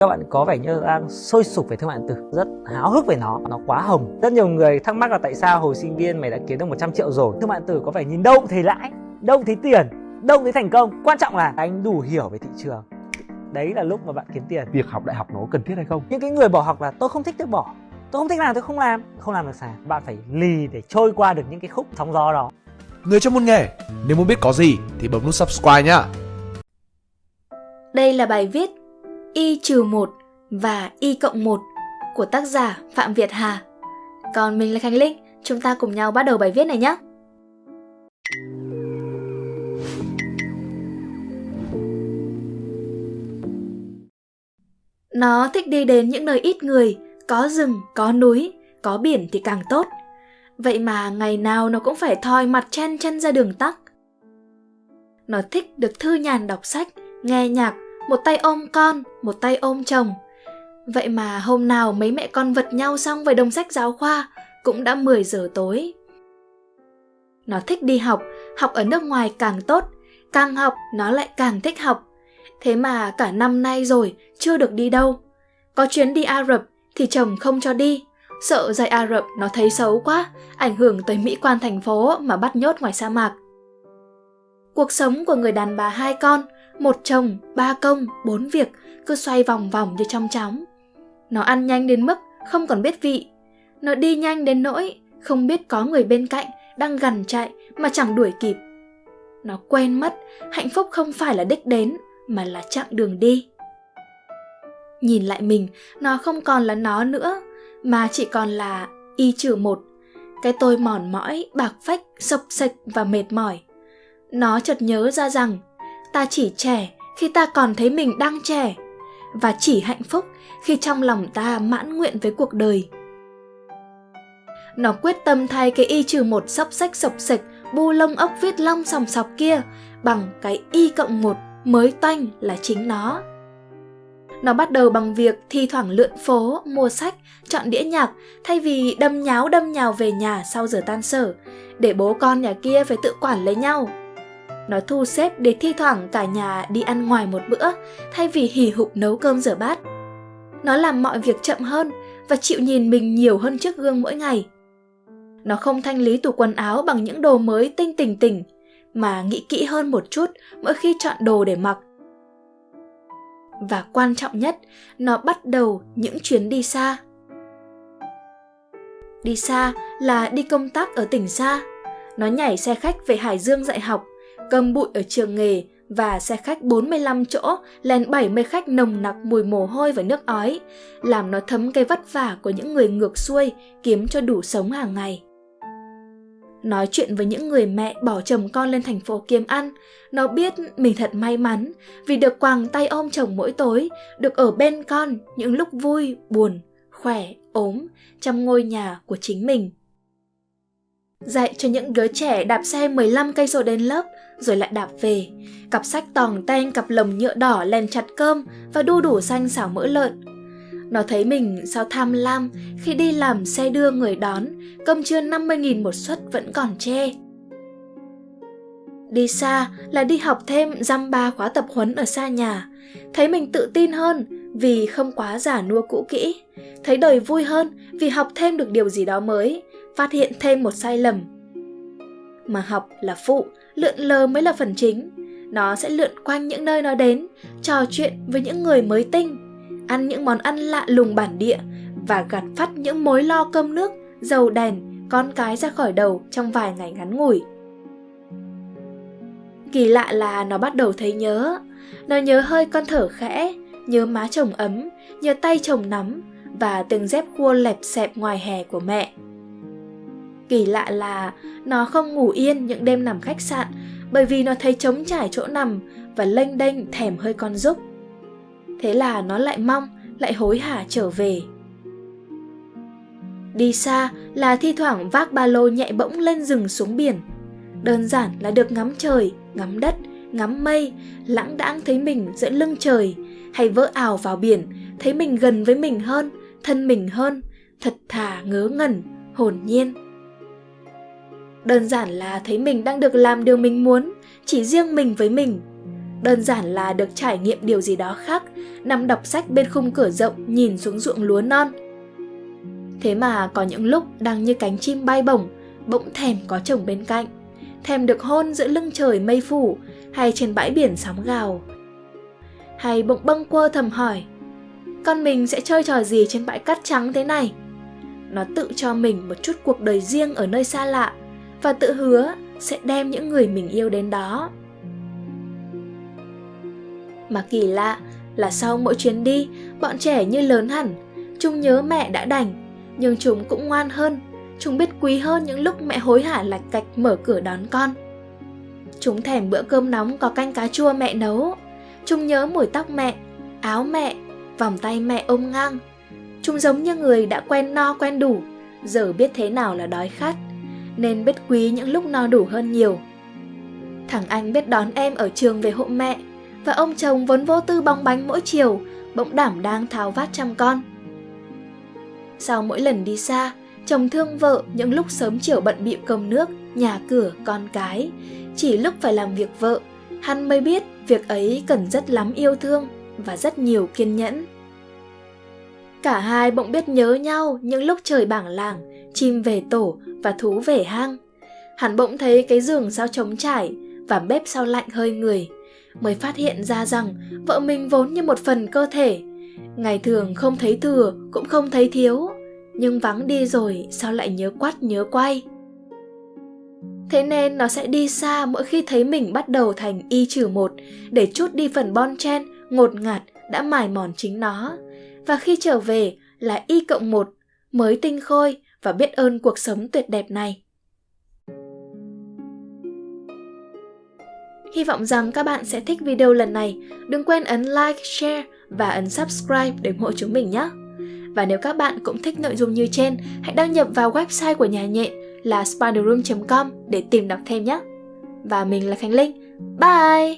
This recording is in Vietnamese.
các bạn có vẻ như đang sôi sục về thương mại điện tử rất háo hức về nó nó quá hồng. Rất nhiều người thắc mắc là tại sao hồi sinh viên mày đã kiếm được 100 triệu rồi? Thương mại điện tử có vẻ nhìn đâu cũng thấy lãi đâu cũng thấy tiền đâu cũng thấy thành công. Quan trọng là anh đủ hiểu về thị trường. Đấy là lúc mà bạn kiếm tiền. Việc học đại học nó cần thiết hay không? Những cái người bỏ học là tôi không thích tôi bỏ. Tôi không thích làm tôi không làm. Không làm được sao? Bạn phải lì để trôi qua được những cái khúc sóng gió đó. Người trong môn nghề, nếu muốn biết có gì thì bấm nút subscribe nhá. Đây là bài viết Y trừ 1 và Y cộng 1 của tác giả Phạm Việt Hà. Còn mình là Khánh Linh, chúng ta cùng nhau bắt đầu bài viết này nhé. Nó thích đi đến những nơi ít người, có rừng, có núi, có biển thì càng tốt. Vậy mà ngày nào nó cũng phải thoi mặt chen chân ra đường tắc. Nó thích được thư nhàn đọc sách, nghe nhạc, một tay ôm con, một tay ôm chồng. Vậy mà hôm nào mấy mẹ con vật nhau xong về đồng sách giáo khoa, cũng đã 10 giờ tối. Nó thích đi học, học ở nước ngoài càng tốt, càng học nó lại càng thích học. Thế mà cả năm nay rồi chưa được đi đâu. Có chuyến đi Ả Rập thì chồng không cho đi, sợ dạy Ả Rập nó thấy xấu quá, ảnh hưởng tới mỹ quan thành phố mà bắt nhốt ngoài sa mạc. Cuộc sống của người đàn bà hai con, một chồng, ba công, bốn việc cứ xoay vòng vòng như trong chóng. Nó ăn nhanh đến mức không còn biết vị. Nó đi nhanh đến nỗi không biết có người bên cạnh đang gần chạy mà chẳng đuổi kịp. Nó quên mất hạnh phúc không phải là đích đến mà là chặng đường đi. Nhìn lại mình, nó không còn là nó nữa, mà chỉ còn là y trừ một. Cái tôi mòn mỏi, bạc phách, sập sạch và mệt mỏi. Nó chợt nhớ ra rằng ta chỉ trẻ khi ta còn thấy mình đang trẻ và chỉ hạnh phúc khi trong lòng ta mãn nguyện với cuộc đời nó quyết tâm thay cái y trừ một sóc sách sộc sịch, bu lông ốc viết long sòng sọc kia bằng cái y cộng một mới toanh là chính nó nó bắt đầu bằng việc thi thoảng lượn phố, mua sách, chọn đĩa nhạc thay vì đâm nháo đâm nhào về nhà sau giờ tan sở, để bố con nhà kia phải tự quản lấy nhau. Nó thu xếp để thi thoảng cả nhà đi ăn ngoài một bữa, thay vì hì hục nấu cơm rửa bát. Nó làm mọi việc chậm hơn và chịu nhìn mình nhiều hơn trước gương mỗi ngày. Nó không thanh lý tủ quần áo bằng những đồ mới tinh tỉnh tỉnh, mà nghĩ kỹ hơn một chút mỗi khi chọn đồ để mặc. Và quan trọng nhất, nó bắt đầu những chuyến đi xa. Đi xa là đi công tác ở tỉnh xa. Nó nhảy xe khách về Hải Dương dạy học, cầm bụi ở trường nghề và xe khách 45 chỗ lên 70 khách nồng nặc mùi mồ hôi và nước ói, làm nó thấm cái vất vả của những người ngược xuôi kiếm cho đủ sống hàng ngày. Nói chuyện với những người mẹ bỏ chồng con lên thành phố kiếm ăn, nó biết mình thật may mắn vì được quàng tay ôm chồng mỗi tối, được ở bên con những lúc vui, buồn, khỏe, ốm trong ngôi nhà của chính mình. Dạy cho những đứa trẻ đạp xe 15 cây số đến lớp rồi lại đạp về. Cặp sách tòng ten cặp lồng nhựa đỏ lèn chặt cơm và đu đủ xanh xảo mỡ lợn. Nó thấy mình sao tham lam khi đi làm xe đưa người đón, cơm trưa 50.000 một suất vẫn còn chê. Đi xa là đi học thêm dăm ba khóa tập huấn ở xa nhà, thấy mình tự tin hơn vì không quá giả nua cũ kỹ, thấy đời vui hơn vì học thêm được điều gì đó mới, phát hiện thêm một sai lầm. Mà học là phụ, lượn lờ mới là phần chính. Nó sẽ lượn quanh những nơi nó đến, trò chuyện với những người mới tinh, ăn những món ăn lạ lùng bản địa và gạt phát những mối lo cơm nước, dầu đèn, con cái ra khỏi đầu trong vài ngày ngắn ngủi. Kỳ lạ là nó bắt đầu thấy nhớ. Nó nhớ hơi con thở khẽ, nhớ má chồng ấm, nhớ tay chồng nắm và từng dép khua lẹp xẹp ngoài hè của mẹ. Kỳ lạ là nó không ngủ yên những đêm nằm khách sạn bởi vì nó thấy trống trải chỗ nằm và lênh đênh thèm hơi con giúp. Thế là nó lại mong, lại hối hả trở về. Đi xa là thi thoảng vác ba lô nhẹ bỗng lên rừng xuống biển. Đơn giản là được ngắm trời, ngắm đất, ngắm mây, lãng đãng thấy mình giữa lưng trời, hay vỡ ảo vào biển, thấy mình gần với mình hơn, thân mình hơn, thật thà ngớ ngẩn, hồn nhiên. Đơn giản là thấy mình đang được làm điều mình muốn, chỉ riêng mình với mình. đơn giản là được trải nghiệm điều gì đó khác, nằm đọc sách bên khung cửa rộng nhìn xuống ruộng lúa non. Thế mà có những lúc đang như cánh chim bay bổng, bỗng thèm có chồng bên cạnh, thèm được hôn giữa lưng trời mây phủ hay trên bãi biển sóng gào. Hay bỗng bâng quơ thầm hỏi, con mình sẽ chơi trò gì trên bãi cát trắng thế này? Nó tự cho mình một chút cuộc đời riêng ở nơi xa lạ và tự hứa sẽ đem những người mình yêu đến đó. Mà kỳ lạ là sau mỗi chuyến đi, bọn trẻ như lớn hẳn, chúng nhớ mẹ đã đành, nhưng chúng cũng ngoan hơn, chúng biết quý hơn những lúc mẹ hối hả lạch cạch mở cửa đón con. Chúng thèm bữa cơm nóng có canh cá chua mẹ nấu, chúng nhớ mùi tóc mẹ, áo mẹ, vòng tay mẹ ôm ngang. Chúng giống như người đã quen no quen đủ, giờ biết thế nào là đói khát, nên biết quý những lúc no đủ hơn nhiều. Thằng anh biết đón em ở trường về hộ mẹ, và ông chồng vốn vô tư bong bánh mỗi chiều, bỗng đảm đang tháo vát chăm con. Sau mỗi lần đi xa, chồng thương vợ những lúc sớm chiều bận bịu cơm nước, nhà cửa, con cái. Chỉ lúc phải làm việc vợ, hắn mới biết việc ấy cần rất lắm yêu thương và rất nhiều kiên nhẫn. Cả hai bỗng biết nhớ nhau những lúc trời bảng làng, chim về tổ và thú về hang. Hắn bỗng thấy cái giường sao trống trải và bếp sao lạnh hơi người, mới phát hiện ra rằng vợ mình vốn như một phần cơ thể. Ngày thường không thấy thừa cũng không thấy thiếu, nhưng vắng đi rồi sao lại nhớ quắt nhớ quay. Thế nên nó sẽ đi xa mỗi khi thấy mình bắt đầu thành y trừ một để chút đi phần bon chen, ngột ngạt đã mài mòn chính nó. Và khi trở về là y cộng một, mới tinh khôi và biết ơn cuộc sống tuyệt đẹp này. Hy vọng rằng các bạn sẽ thích video lần này. Đừng quên ấn like, share và ấn subscribe để ủng hộ chúng mình nhé. Và nếu các bạn cũng thích nội dung như trên, hãy đăng nhập vào website của nhà nhện là spiderroom.com để tìm đọc thêm nhé. Và mình là Khánh Linh. Bye!